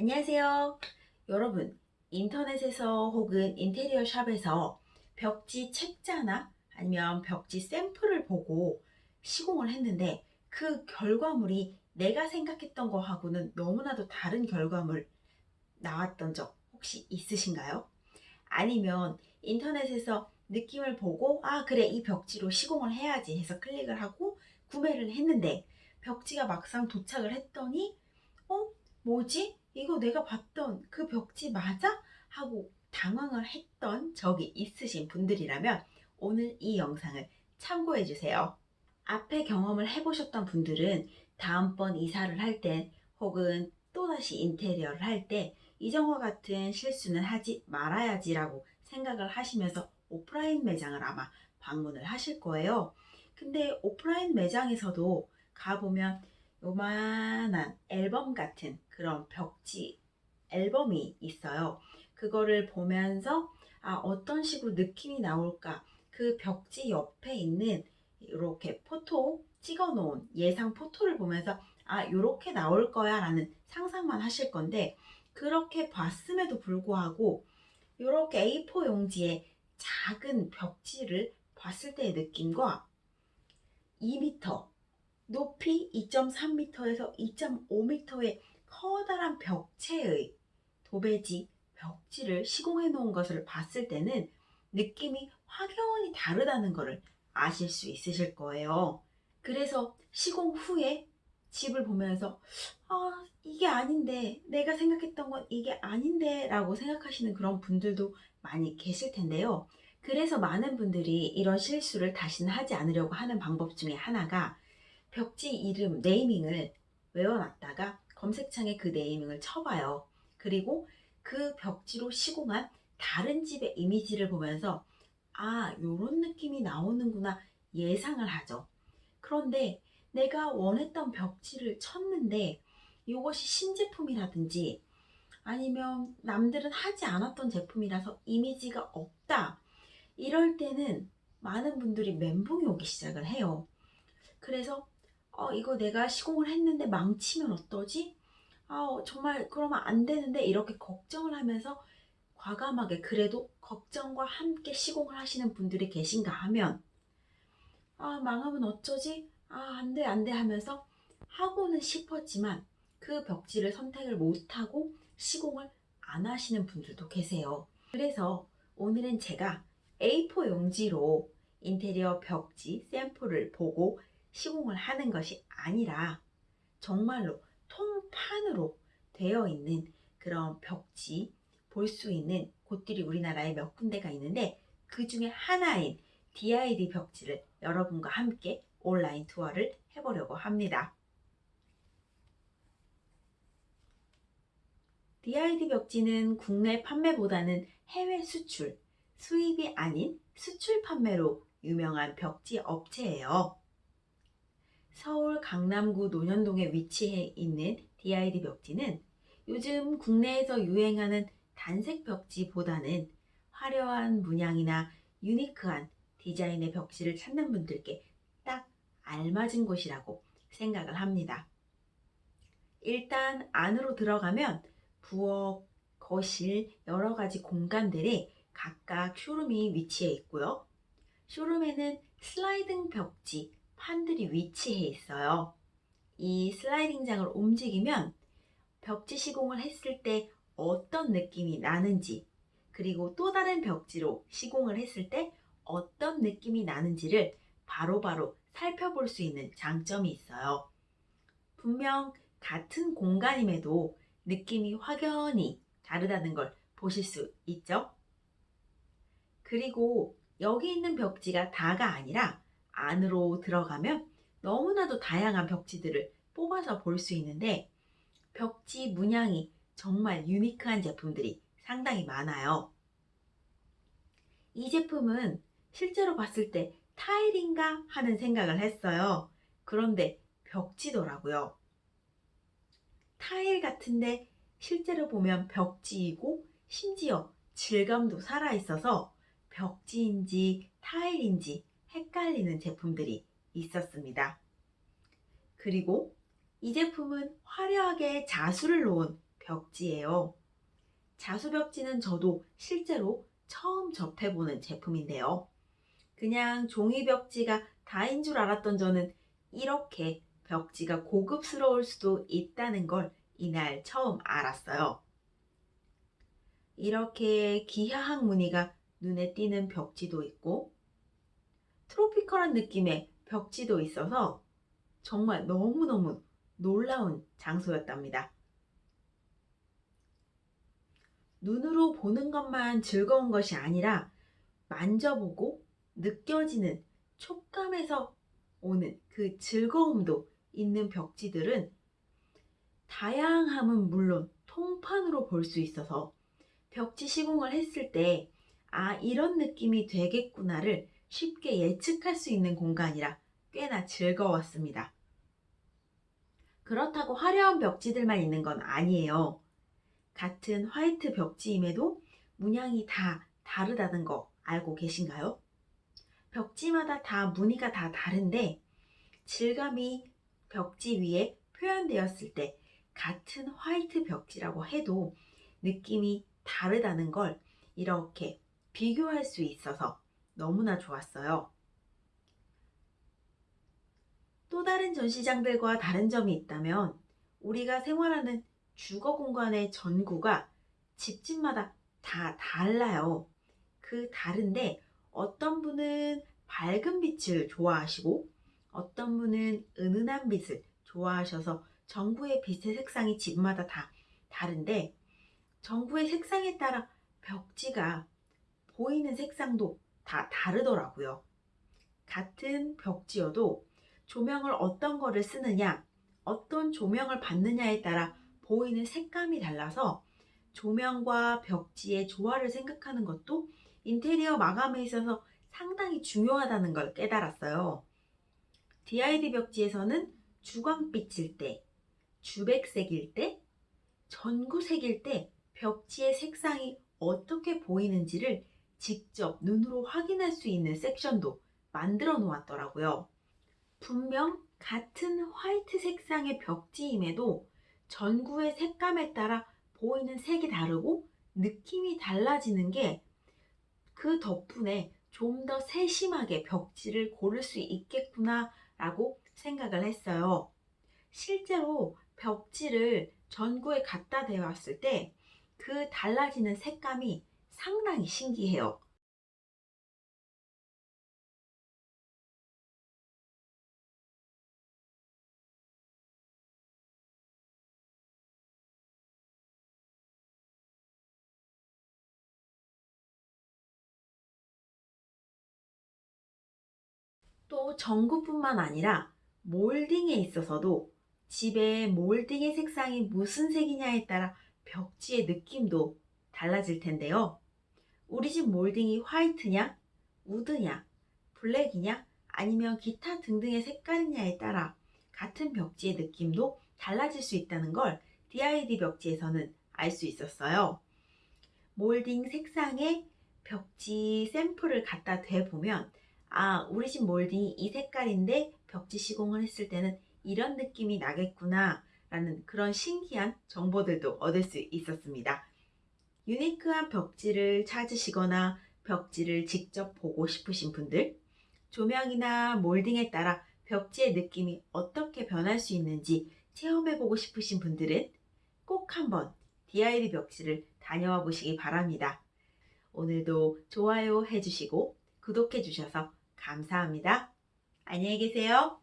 안녕하세요. 여러분, 인터넷에서 혹은 인테리어 샵에서 벽지 책자나 아니면 벽지 샘플을 보고 시공을 했는데 그 결과물이 내가 생각했던 거하고는 너무나도 다른 결과물 나왔던 적 혹시 있으신가요? 아니면 인터넷에서 느낌을 보고 아 그래 이 벽지로 시공을 해야지 해서 클릭을 하고 구매를 했는데 벽지가 막상 도착을 했더니 어? 뭐지? 이거 내가 봤던 그 벽지 맞아? 하고 당황을 했던 적이 있으신 분들이라면 오늘 이 영상을 참고해 주세요. 앞에 경험을 해보셨던 분들은 다음번 이사를 할때 혹은 또다시 인테리어를 할 때 이전과 같은 실수는 하지 말아야지 라고 생각을 하시면서 오프라인 매장을 아마 방문을 하실 거예요. 근데 오프라인 매장에서도 가보면 요만한 앨범 같은 그런 벽지 앨범이 있어요. 그거를 보면서 아, 어떤 식으로 느낌이 나올까 그 벽지 옆에 있는 이렇게 포토 찍어 놓은 예상 포토를 보면서 아 이렇게 나올 거야 라는 상상만 하실 건데 그렇게 봤음에도 불구하고 이렇게 A4 용지에 작은 벽지를 봤을 때의 느낌과 2m 높이 2.3m에서 2.5m의 커다란 벽체의 도배지 벽지를 시공해 놓은 것을 봤을 때는 느낌이 확연히 다르다는 것을 아실 수 있으실 거예요. 그래서 시공 후에 집을 보면서 아 이게 아닌데 내가 생각했던 건 이게 아닌데 라고 생각하시는 그런 분들도 많이 계실 텐데요. 그래서 많은 분들이 이런 실수를 다시는 하지 않으려고 하는 방법 중에 하나가 벽지 이름 네이밍을 외워놨다가 검색창에 그 네이밍을 쳐봐요. 그리고 그 벽지로 시공한 다른 집의 이미지를 보면서 아 요런 느낌이 나오는구나 예상을 하죠. 그런데 내가 원했던 벽지를 쳤는데 이것이 신제품이라든지 아니면 남들은 하지 않았던 제품이라서 이미지가 없다. 이럴 때는 많은 분들이 멘붕이 오기 시작을 해요. 그래서 어, 이거 내가 시공을 했는데 망치면 어떠지? 아, 정말 그러면 안 되는데 이렇게 걱정을 하면서 과감하게 그래도 걱정과 함께 시공을 하시는 분들이 계신가 하면 아, 망하면 어쩌지? 아, 안 돼, 안 돼 하면서 하고는 싶었지만 그 벽지를 선택을 못하고 시공을 안 하시는 분들도 계세요. 그래서 오늘은 제가 A4 용지로 인테리어 벽지 샘플을 보고 시공을 하는 것이 아니라 정말로 통판으로 되어 있는 그런 벽지 볼 수 있는 곳들이 우리나라에 몇 군데가 있는데 그 중에 하나인 DID 벽지를 여러분과 함께 온라인 투어를 해보려고 합니다. DID 벽지는 국내 판매보다는 해외 수출, 수입이 아닌 수출 판매로 유명한 벽지 업체예요. 서울 강남구 논현동에 위치해 있는 DID 벽지는 요즘 국내에서 유행하는 단색 벽지보다는 화려한 문양이나 유니크한 디자인의 벽지를 찾는 분들께 딱 알맞은 곳이라고 생각을 합니다. 일단 안으로 들어가면 부엌, 거실, 여러 가지 공간들이 각각 쇼룸이 위치해 있고요. 쇼룸에는 슬라이딩 벽지, 판들이 위치해 있어요. 이 슬라이딩장을 움직이면 벽지 시공을 했을 때 어떤 느낌이 나는지 그리고 또 다른 벽지로 시공을 했을 때 어떤 느낌이 나는지를 바로바로 바로 살펴볼 수 있는 장점이 있어요. 분명 같은 공간임에도 느낌이 확연히 다르다는 걸 보실 수 있죠? 그리고 여기 있는 벽지가 다가 아니라 안으로 들어가면 너무나도 다양한 벽지들을 뽑아서 볼 수 있는데 벽지 문양이 정말 유니크한 제품들이 상당히 많아요. 이 제품은 실제로 봤을 때 타일인가 하는 생각을 했어요. 그런데 벽지더라고요. 타일 같은데 실제로 보면 벽지이고 심지어 질감도 살아있어서 벽지인지 타일인지 헷갈리는 제품들이 있었습니다. 그리고 이 제품은 화려하게 자수를 놓은 벽지예요. 자수 벽지는 저도 실제로 처음 접해보는 제품인데요. 그냥 종이 벽지가 다인 줄 알았던 저는 이렇게 벽지가 고급스러울 수도 있다는 걸 이날 처음 알았어요. 이렇게 기하학 무늬가 눈에 띄는 벽지도 있고 트로피컬한 느낌의 벽지도 있어서 정말 너무너무 놀라운 장소였답니다. 눈으로 보는 것만 즐거운 것이 아니라 만져보고 느껴지는 촉감에서 오는 그 즐거움도 있는 벽지들은 다양함은 물론 통판으로 볼 수 있어서 벽지 시공을 했을 때 아, 이런 느낌이 되겠구나를 쉽게 예측할 수 있는 공간이라 꽤나 즐거웠습니다. 그렇다고 화려한 벽지들만 있는 건 아니에요. 같은 화이트 벽지임에도 문양이 다 다르다는 거 알고 계신가요? 벽지마다 다 무늬가 다 다른데 질감이 벽지 위에 표현되었을 때 같은 화이트 벽지라고 해도 느낌이 다르다는 걸 이렇게 비교할 수 있어서 너무나 좋았어요. 또 다른 전시장들과 다른 점이 있다면 우리가 생활하는 주거 공간의 전구가 집집마다 다 달라요. 그 다른데 어떤 분은 밝은 빛을 좋아하시고 어떤 분은 은은한 빛을 좋아하셔서 전구의 빛의 색상이 집마다 다 다른데 전구의 색상에 따라 벽지가 보이는 색상도 다 다르더라고요. 같은 벽지여도 조명을 어떤 거를 쓰느냐, 어떤 조명을 받느냐에 따라 보이는 색감이 달라서 조명과 벽지의 조화를 생각하는 것도 인테리어 마감에 있어서 상당히 중요하다는 걸 깨달았어요. DID 벽지에서는 주광빛일 때, 주백색일 때, 전구색일 때 벽지의 색상이 어떻게 보이는지를 직접 눈으로 확인할 수 있는 섹션도 만들어 놓았더라고요. 분명 같은 화이트 색상의 벽지임에도 전구의 색감에 따라 보이는 색이 다르고 느낌이 달라지는 게 그 덕분에 좀 더 세심하게 벽지를 고를 수 있겠구나 라고 생각을 했어요. 실제로 벽지를 전구에 갖다 대왔을 때 그 달라지는 색감이 상당히 신기해요. 또 전구뿐만 아니라 몰딩에 있어서도 집의 몰딩의 색상이 무슨 색이냐에 따라 벽지의 느낌도 달라질 텐데요. 우리 집 몰딩이 화이트냐, 우드냐, 블랙이냐, 아니면 기타 등등의 색깔이냐에 따라 같은 벽지의 느낌도 달라질 수 있다는 걸 DID 벽지에서는 알 수 있었어요. 몰딩 색상의 벽지 샘플을 갖다 대보면 아, 우리 집 몰딩이 이 색깔인데 벽지 시공을 했을 때는 이런 느낌이 나겠구나 라는 그런 신기한 정보들도 얻을 수 있었습니다. 유니크한 벽지를 찾으시거나 벽지를 직접 보고 싶으신 분들, 조명이나 몰딩에 따라 벽지의 느낌이 어떻게 변할 수 있는지 체험해보고 싶으신 분들은 꼭 한번 DID 벽지를 다녀와 보시기 바랍니다. 오늘도 좋아요 해주시고 구독해주셔서 감사합니다. 안녕히 계세요.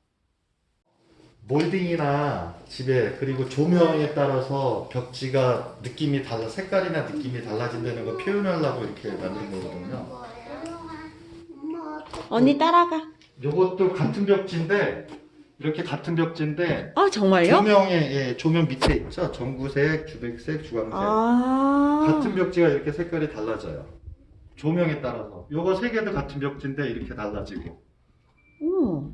몰딩이나 집에 그리고 조명에 따라서 벽지가 느낌이 달라 색깔이나 느낌이 달라진다는 걸 표현하려고 이렇게 만든 거거든요. 언니 따라가. 요것도 같은 벽지인데 이렇게 같은 벽지인데 아 정말요? 조명에 예, 조명 밑에 있죠. 전구색, 주백색, 주황색 아 같은 벽지가 이렇게 색깔이 달라져요. 조명에 따라서 요거 세 개도 같은 벽지인데 이렇게 달라지고 오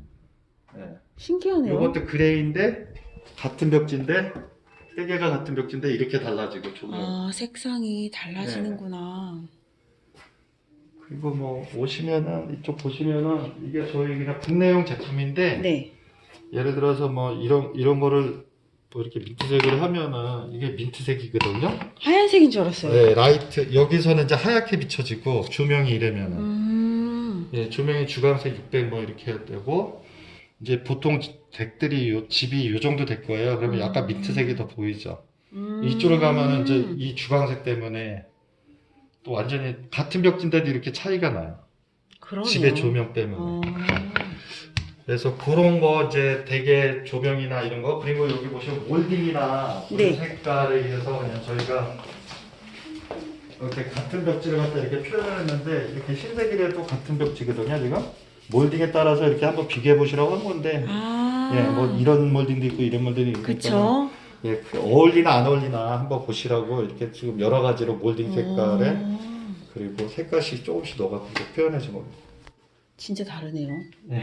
예. 신기하네요. 요것도 그레이인데 같은 벽지인데 세 개가 같은 벽지인데 이렇게 달라지고 조명 아 색상이 달라지는구나. 그리고 뭐 오시면은 이쪽 보시면은 이게 저희 그냥 국내용 제품인데 네. 예를 들어서 뭐 이런 이런 거를 뭐 이렇게 민트색으로 하면은 이게 민트색이거든요. 하얀색인 줄 알았어요. 네, 라이트 여기서는 이제 하얗게 비춰지고 조명이 이러면은 음. 예, 조명이 주광색 600 뭐 이렇게 되고 이제 보통 덱들이 요 집이 요 정도 될 거예요. 그러면 약간 음. 민트색이 더 보이죠. 음. 이쪽으로 가면은 이제 이 주광색 때문에 또 완전히 같은 벽지인데도 이렇게 차이가 나요. 그러네요. 집의 조명 때문에. 어. 그래서 그런 거 이제 되게 조명이나 이런 거 그리고 여기 보시면 몰딩이나 네. 네. 색깔에 의해서 그냥 저희가 이렇게 같은 벽지를 갖다 이렇게 표현했는데 이렇게 흰색이라도 같은 벽지거든요 지금 몰딩에 따라서 이렇게 한번 비교해 보시라고 한 건데 아. 예 뭐 이런 몰딩도 있고 이런 몰딩도 있고 그쵸. 예, 그 어울리나 안 어울리나 한번 보시라고 이렇게 지금 여러 가지로 몰딩 색깔에 어. 그리고 색깔씩 조금씩 넣어갖고 표현해 준 겁니다. 진짜 다르네요. 네.